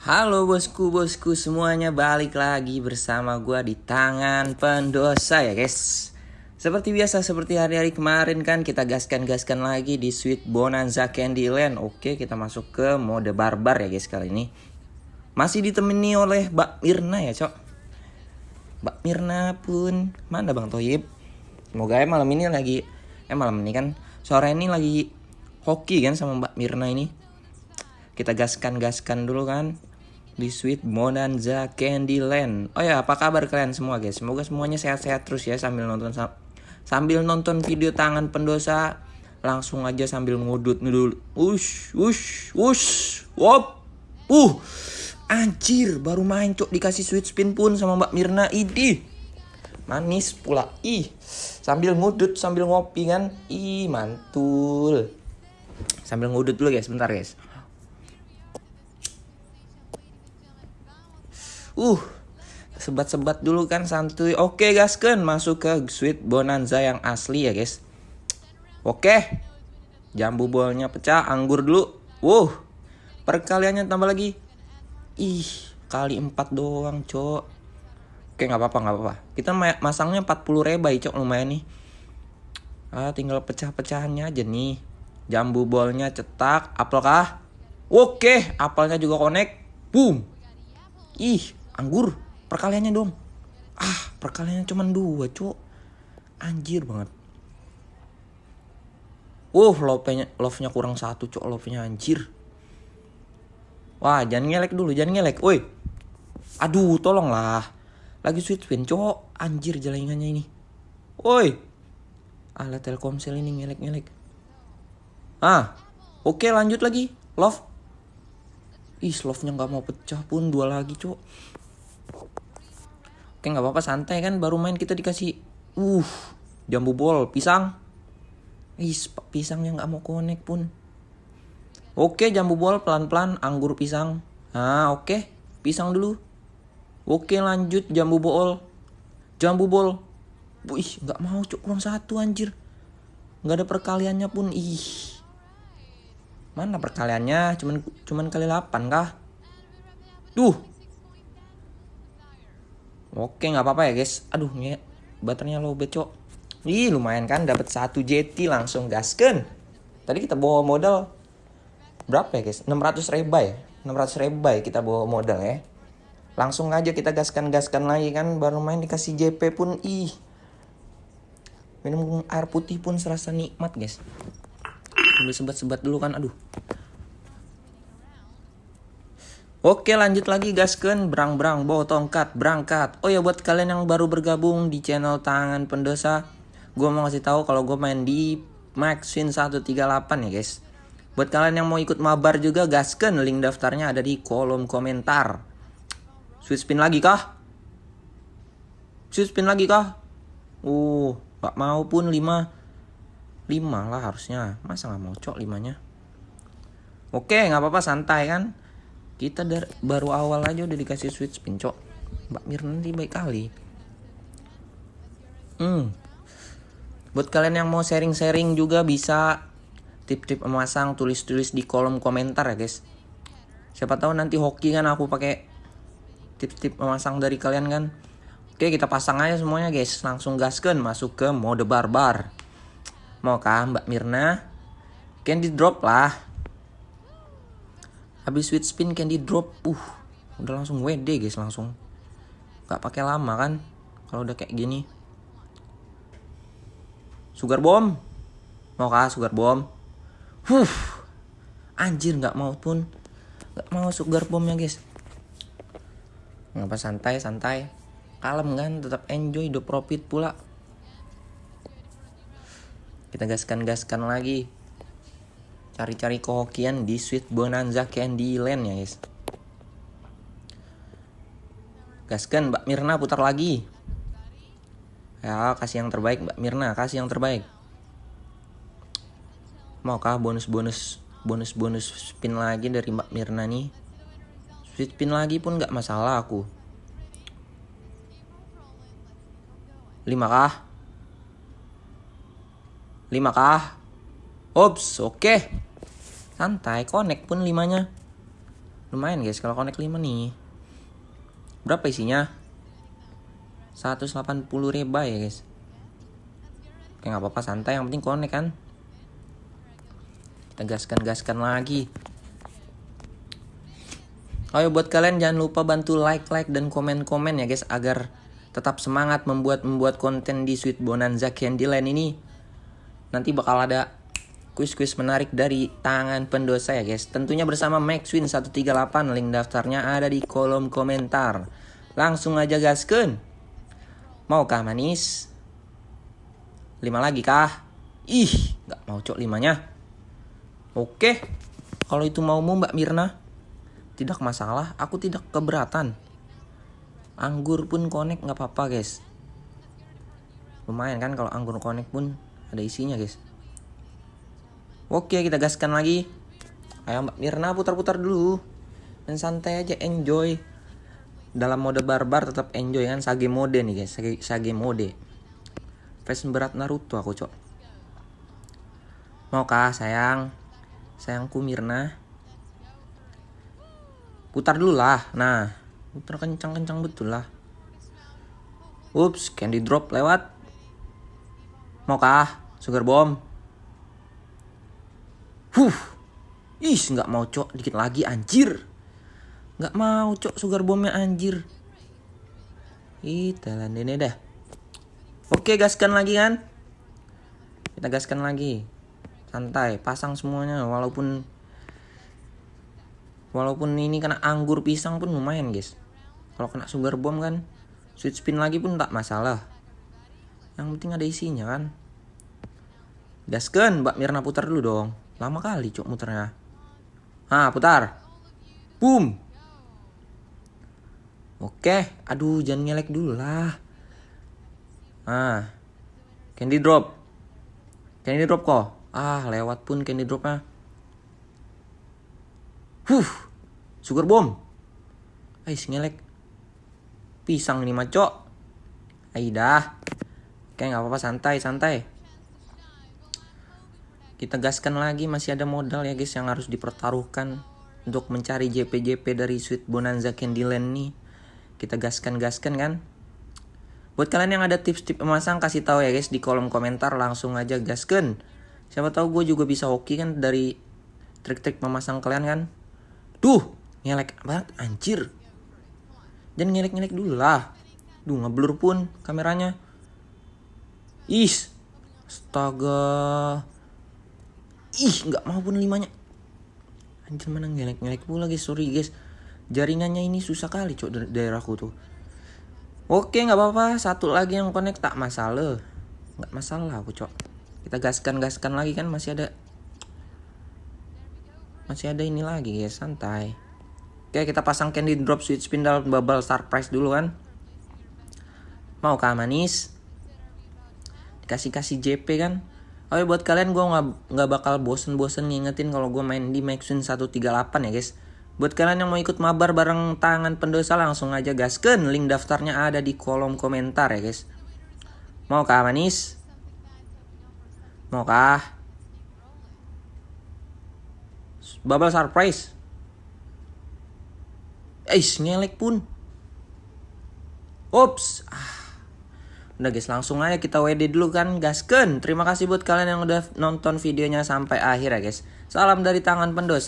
Halo bosku bosku semuanya balik lagi bersama gua di tangan pendosa ya guys. Seperti biasa seperti hari-hari kemarin kan kita gaskan-gaskan lagi di Sweet Bonanza Candyland. Oke kita masuk ke mode barbar ya guys kali ini. Masih ditemani oleh Mbak Mirna ya cok. Mbak Mirna pun mana Bang Toyib? Semoga ya malam ini lagi Eh malam ini kan sore ini lagi hoki kan sama Mbak Mirna ini. Kita gaskan-gaskan dulu kan di Sweet Bonanza Candyland. Oh ya, apa kabar kalian semua guys? Semoga semuanya sehat-sehat terus ya sambil nonton sambil nonton video tangan pendosa langsung aja sambil ngudut ngudut. Ush, ush, ush. Wop. Uh. Anjir, baru main cok dikasih sweet spin pun sama Mbak Mirna. Idi. Manis pula. Ih. Sambil ngudut sambil ngopi kan. Ih, mantul. Sambil ngudut dulu guys, bentar guys. Uh, sebat-sebat dulu kan santuy. Oke gasken masuk ke Sweet Bonanza yang asli ya guys. Oke. Jambu bolnya pecah, anggur dulu. Wow. Perkaliannya tambah lagi. Ih, kali 4 doang, Cok. Oke, nggak apa-apa, nggak apa-apa. Kita masangnya 40 rebai, Cok, lumayan nih. Ah, tinggal pecah-pecahannya aja nih. Jambu bolnya cetak, apel kah? Oke, apelnya juga connect. Boom. Ih, anggur perkaliannya dong ah perkaliannya cuma dua cok anjir banget Uh, love-nya love-nya kurang satu cok love-nya anjir. Wah, jangan ngelek dulu, jangan ngelek. Woi. Aduh, tolonglah. Lagi sweet spin, cok. Anjir jalanannya ini. Woi. Alat Telkomsel ini ngelek-ngelek. Ah. Oke, lanjut lagi. Love. Ih, love-nya nggak mau pecah pun dua lagi, cok. Oke nggak apa-apa santai kan baru main kita dikasih uh jambu bol pisang. Is pisangnya nggak mau konek pun. Oke jambu bol pelan-pelan anggur pisang. Ah oke pisang dulu. Oke lanjut jambu bol. Jambu bol. Wih nggak mau cuk kurang satu anjir. Nggak ada perkaliannya pun ih. Mana perkaliannya? Cuman cuman kali 8 kah? Duh, Oke nggak apa-apa ya guys. Aduh nih baterainya low becok. Ih lumayan kan dapat satu JT langsung gasken. Tadi kita bawa modal berapa ya guys? 600 rebai. 600 rebai kita bawa modal ya. Langsung aja kita gaskan-gaskan lagi kan baru main dikasih JP pun ih. Minum air putih pun serasa nikmat guys. Ambil sebat-sebat dulu kan aduh. Oke lanjut lagi gasken. Berang berang bawa tongkat. Berangkat. Oh ya buat kalian yang baru bergabung di channel tangan pendosa Gue mau kasih tahu kalau gue main di Maxwin 138 ya guys. Buat kalian yang mau ikut mabar juga gasken link daftarnya ada di kolom komentar. Sweet spin lagi kah? Sweet spin lagi kah? Uh, gak mau pun 5 5 lah harusnya. Masa gak mau cok 5 nya Oke nggak apa-apa santai kan kita dari baru awal aja udah dikasih sweet spin cok. Mbak Mirna nanti baik kali. Hmm. Buat kalian yang mau sharing-sharing juga bisa. Tip-tip memasang tulis-tulis di kolom komentar ya guys. Siapa tahu nanti hoki kan aku pakai tip-tip memasang dari kalian kan. Oke kita pasang aja semuanya guys. Langsung gaskan masuk ke mode barbar. Mau kah Mbak Mirna? Candy drop lah habis sweet spin candy drop uh udah langsung WD guys langsung. Nggak pakai lama kan? Kalau udah kayak gini. Sugar bomb. Mau kah sugar bomb? Huh anjir nggak mau pun. Nggak mau sugar bombnya guys. Ngapa santai santai. Kalem kan? Tetap enjoy the profit pula. Kita gaskan gaskan lagi cari-cari kehokian di Sweet Bonanza Candyland ya guys. Gaskan Mbak Mirna putar lagi. Ya kasih yang terbaik Mbak Mirna kasih yang terbaik. Maukah bonus-bonus bonus-bonus spin lagi dari Mbak Mirna nih? Sweet spin lagi pun nggak masalah aku. 5 kah 5 kah Ops, oke. Okay santai connect pun limanya Lumayan guys kalau connect 5 nih. Berapa isinya? 180 reba ya guys. Oke nggak apa-apa santai yang penting connect kan. Kita gaskan-gaskan lagi. Ayo buat kalian jangan lupa bantu like, like dan komen-komen ya guys agar tetap semangat membuat membuat konten di Sweet Bonanza Candyland ini. Nanti bakal ada kuis-kuis menarik dari tangan pendosa ya guys. Tentunya bersama Maxwin 138 link daftarnya ada di kolom komentar. Langsung aja gasken. Mau kah manis? Lima lagi kah? Ih, nggak mau cok limanya. Oke, kalau itu maumu Mbak Mirna. Tidak masalah, aku tidak keberatan. Anggur pun connect nggak apa-apa guys. Lumayan kan kalau anggur connect pun ada isinya guys. Oke kita gaskan lagi. Ayo Mbak Mirna putar-putar dulu. Dan santai aja enjoy. Dalam mode barbar tetap enjoy kan sage mode nih guys, sage, sage mode. Fashion berat Naruto aku cok. Mau kah sayang? Sayangku Mirna. Putar dulu lah. Nah, putar kencang-kencang betul lah. Ups, candy drop lewat. Mau kah? Sugar bomb. Huh. Ih, nggak mau cok, dikit lagi anjir. Nggak mau cok sugar bombnya anjir. Ih, telan ini dah. Oke, gaskan lagi kan? Kita gaskan lagi. Santai, pasang semuanya walaupun Walaupun ini kena anggur pisang pun lumayan guys. Kalau kena sugar bomb kan, sweet spin lagi pun tak masalah. Yang penting ada isinya kan. Gaskan, Mbak Mirna putar dulu dong. Lama kali cok muternya. Ah, putar. Boom. Oke, aduh jangan ngelek dulu lah. Ah. Candy drop. Candy drop kok. Ah, lewat pun candy dropnya. Huh, sugar bomb. Ais ngelek. Pisang ini macok. Aidah. Oke nggak apa-apa santai santai. Kita gaskan lagi masih ada modal ya guys yang harus dipertaruhkan untuk mencari JP-JP dari Sweet Bonanza Candyland nih. Kita gaskan-gaskan kan. Buat kalian yang ada tips-tips memasang kasih tahu ya guys di kolom komentar langsung aja gaskan. Siapa tahu gue juga bisa hoki kan dari trik-trik memasang kalian kan. Duh, ngelek banget anjir. Jangan ngelek-ngelek dulu lah. Duh, ngeblur pun kameranya. Is. Astaga. Ih, nggak mau pun limanya. Anjir mana ngelek-ngelek pula guys, sorry guys. Jaringannya ini susah kali cok dari daerahku tuh. Oke, nggak apa-apa. Satu lagi yang connect tak masalah. Nggak masalah aku cok. Kita gaskan-gaskan lagi kan masih ada masih ada ini lagi ya santai oke kita pasang candy drop switch spindle bubble surprise dulu kan mau kah manis dikasih kasih JP kan Oh ya buat kalian gue nggak nggak bakal bosen-bosen ngingetin kalau gue main di Maxwin 138 ya guys. Buat kalian yang mau ikut mabar bareng tangan pendosa langsung aja gasken. Link daftarnya ada di kolom komentar ya guys. Mau kah manis? Mau kah? Bubble surprise. Eh, ngelek pun. Ups. Ah. Udah guys, langsung aja kita WD dulu kan, gasken. Terima kasih buat kalian yang udah nonton videonya sampai akhir ya guys. Salam dari tangan pendosa.